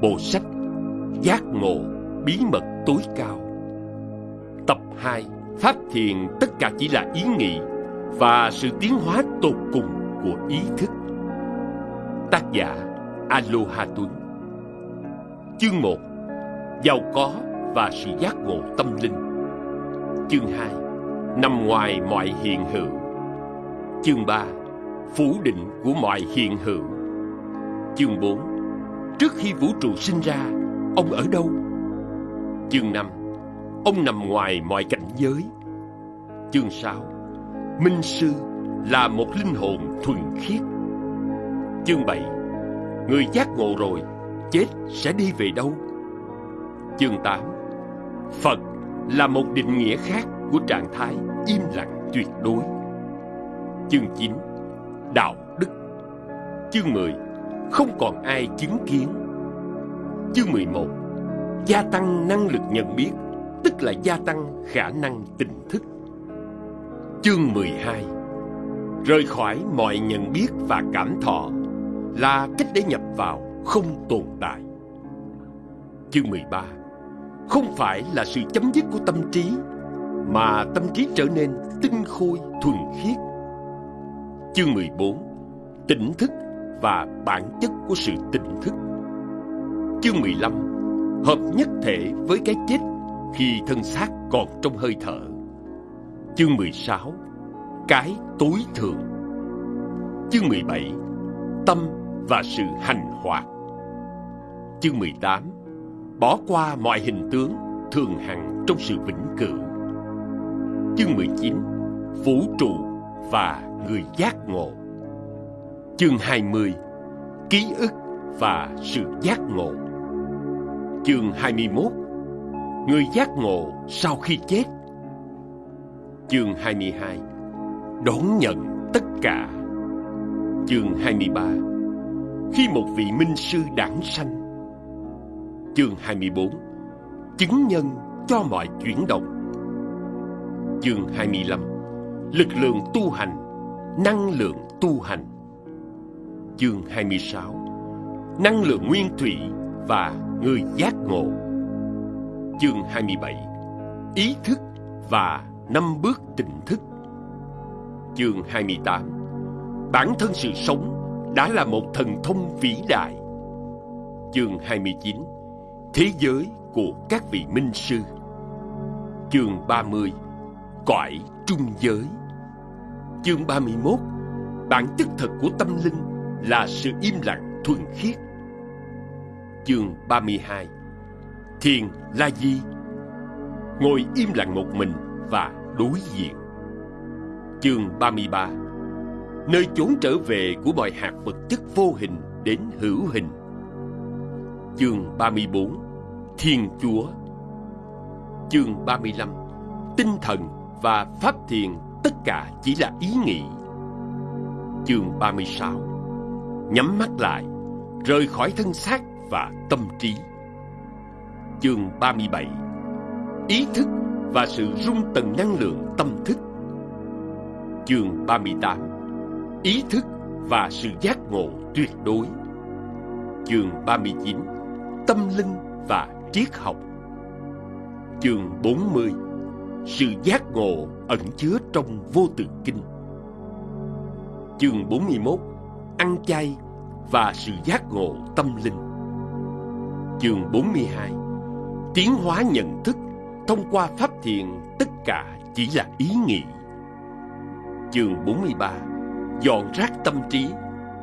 Bộ sách, Giác ngộ, bí mật tối cao. Tập 2 Pháp thiền, tất cả chỉ là ý nghĩ Và sự tiến hóa tột cùng của ý thức. Tác giả Aloha Tuấn. Chương 1 Giàu có và sự giác ngộ tâm linh. Chương 2 Nằm ngoài mọi hiện hữu. Chương 3 Phủ định của mọi hiện hữu. Chương 4 Trước khi vũ trụ sinh ra, Ông ở đâu? Chương 5 Ông nằm ngoài mọi cảnh giới. Chương 6 Minh Sư là một linh hồn thuần khiết. Chương 7 Người giác ngộ rồi, Chết sẽ đi về đâu? Chương 8 Phật là một định nghĩa khác của trạng thái im lặng tuyệt đối. Chương 9 Đạo đức. Chương 10 không còn ai chứng kiến. Chương 11 Gia tăng năng lực nhận biết, Tức là gia tăng khả năng tỉnh thức. Chương 12 Rời khỏi mọi nhận biết và cảm thọ Là cách để nhập vào không tồn tại. Chương 13 Không phải là sự chấm dứt của tâm trí, Mà tâm trí trở nên tinh khôi thuần khiết. Chương 14 Tỉnh thức và bản chất của sự tỉnh thức. Chương 15 Hợp nhất thể với cái chết khi thân xác còn trong hơi thở. Chương 16 Cái tối thượng. Chương 17 Tâm và sự hành hoạt. Chương 18 Bỏ qua mọi hình tướng thường hằng trong sự vĩnh cửu. Chương 19 Vũ trụ và người giác ngộ. Chương 20 Ký ức và sự giác ngộ. Chương 21 Người giác ngộ sau khi chết. Chương 22 Đón nhận tất cả. Chương 23 Khi một vị minh sư đảng sanh. Chương 24 Chứng nhân cho mọi chuyển động. Chương 25 Lực lượng tu hành, Năng lượng tu hành. Chương 26 Năng lượng nguyên thủy và người giác ngộ. Chương 27 Ý thức và năm bước tỉnh thức. Chương 28 Bản thân sự sống đã là một thần thông vĩ đại. Chương 29 Thế giới của các vị minh sư. Chương 30 Cõi trung giới. Chương 31 Bản chất thật của tâm linh là sự im lặng thuần khiết. Chương 32 Thiền là gì? Ngồi im lặng một mình và đối diện. Chương 33 Nơi chốn trở về của mọi hạt vật chất vô hình đến hữu hình. Chương 34 Thiên Chúa. Chương 35 Tinh thần và pháp thiền, tất cả chỉ là ý nghĩ. Chương 36 Nhắm mắt lại, Rời khỏi thân xác và tâm trí. Chương 37 Ý thức và sự rung tầng năng lượng tâm thức. Chương 38 Ý thức và sự giác ngộ tuyệt đối. Chương 39 Tâm linh và triết học. Chương 40 Sự giác ngộ ẩn chứa trong vô tự kinh. Chương 41 Ăn chay và sự giác ngộ tâm linh. Chương 42 Tiến hóa nhận thức thông qua pháp thiền tất cả chỉ là ý nghĩ. Chương 43 Dọn rác tâm trí,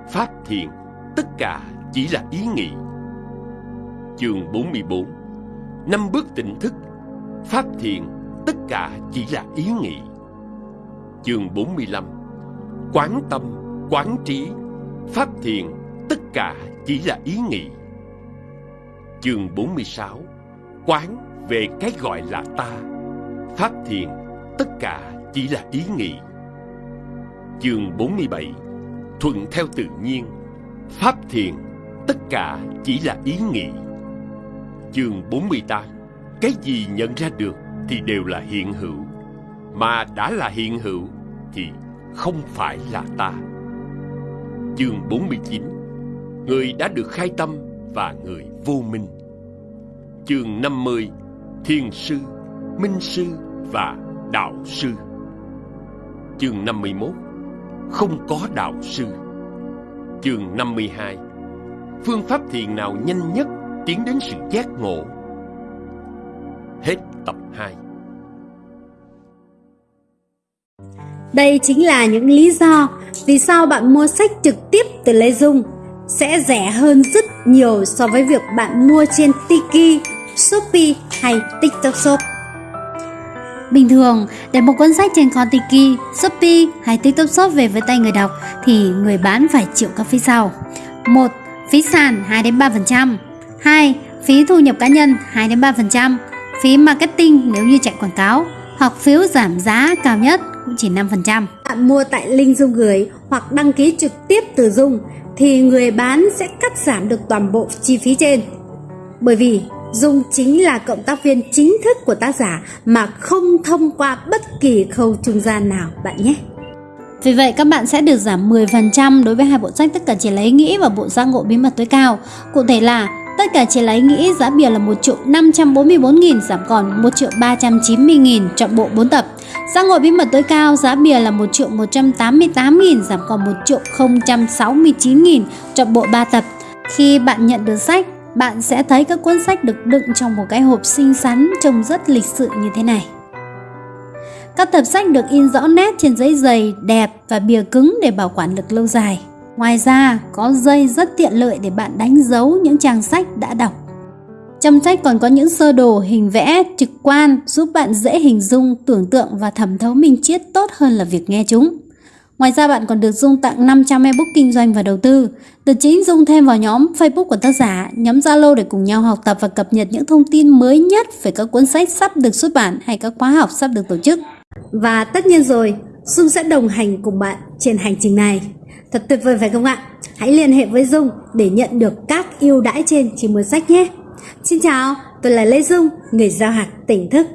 pháp thiền tất cả chỉ là ý nghĩ. Chương 44 Năm bước tỉnh thức, pháp thiền tất cả chỉ là ý nghĩ. Chương 45 Quán tâm, quán trí, pháp thiền, tất cả chỉ là ý nghĩ. Chương 46 Quán về cái gọi là ta. Pháp thiền, tất cả chỉ là ý nghĩ. Chương 47 Thuận theo tự nhiên. Pháp thiền, tất cả chỉ là ý nghĩ. Chương 48 Cái gì nhận ra được thì đều là hiện hữu. Mà đã là hiện hữu thì không phải là ta. Chương 49 Người đã được khai tâm và người vô minh. Chương 50 Thiên sư, Minh sư và Đạo sư. Chương 51 Không có đạo sư. Chương 52 Phương pháp thiền nào nhanh nhất tiến đến sự giác ngộ? Hết tập 2. Đây chính là những lý do vì sao bạn mua sách trực tiếp từ Lê Dung sẽ rẻ hơn rất nhiều so với việc bạn mua trên Tiki, Shopee hay TikTok Shop. Bình thường, để một cuốn sách trên kho Tiki, Shopee hay TikTok Shop về với tay người đọc thì người bán phải chịu các phí sau. 1. Phí sàn 2 đến 3%. 2. Phí thu nhập cá nhân 2 đến 3%. Phí marketing nếu như chạy quảng cáo hoặc phiếu giảm giá cao nhất cũng chỉ 5%. Bạn mua tại link Dung gửi hoặc đăng ký trực tiếp từ Dung thì người bán sẽ cắt giảm được toàn bộ chi phí trên. Bởi vì Dung chính là cộng tác viên chính thức của tác giả mà không thông qua bất kỳ khâu trung gian nào bạn nhé. Vì vậy các bạn sẽ được giảm 10% đối với hai bộ sách tất cả chỉ lấy nghĩ và bộ giác ngộ bí mật tối cao. Cụ thể là tất cả chỉ lấy nghĩ giá bìa là 1 triệu 544.000 giảm còn 1 triệu 390.000 chọn bộ 4 tập. Giá ngồi bí mật tối cao giá bìa là 1 triệu 188.000 giảm còn 1 triệu 069.000 chọn bộ 3 tập. Khi bạn nhận được sách, bạn sẽ thấy các cuốn sách được đựng trong một cái hộp xinh xắn trông rất lịch sự như thế này. Các tập sách được in rõ nét trên giấy dày, đẹp và bìa cứng để bảo quản được lâu dài. Ngoài ra, có dây rất tiện lợi để bạn đánh dấu những trang sách đã đọc. Trong sách còn có những sơ đồ hình vẽ trực quan giúp bạn dễ hình dung, tưởng tượng và thẩm thấu minh triết tốt hơn là việc nghe chúng. Ngoài ra bạn còn được Dung tặng 500 ebook kinh doanh và đầu tư. Từ chính Dung thêm vào nhóm Facebook của tác giả, nhóm Zalo để cùng nhau học tập và cập nhật những thông tin mới nhất về các cuốn sách sắp được xuất bản hay các khóa học sắp được tổ chức. Và tất nhiên rồi, Dung sẽ đồng hành cùng bạn trên hành trình này. Thật tuyệt vời phải không ạ? Hãy liên hệ với Dung để nhận được các ưu đãi trên chỉ mua sách nhé. Xin chào, tôi là Lê Dung, người giao hạt tỉnh thức.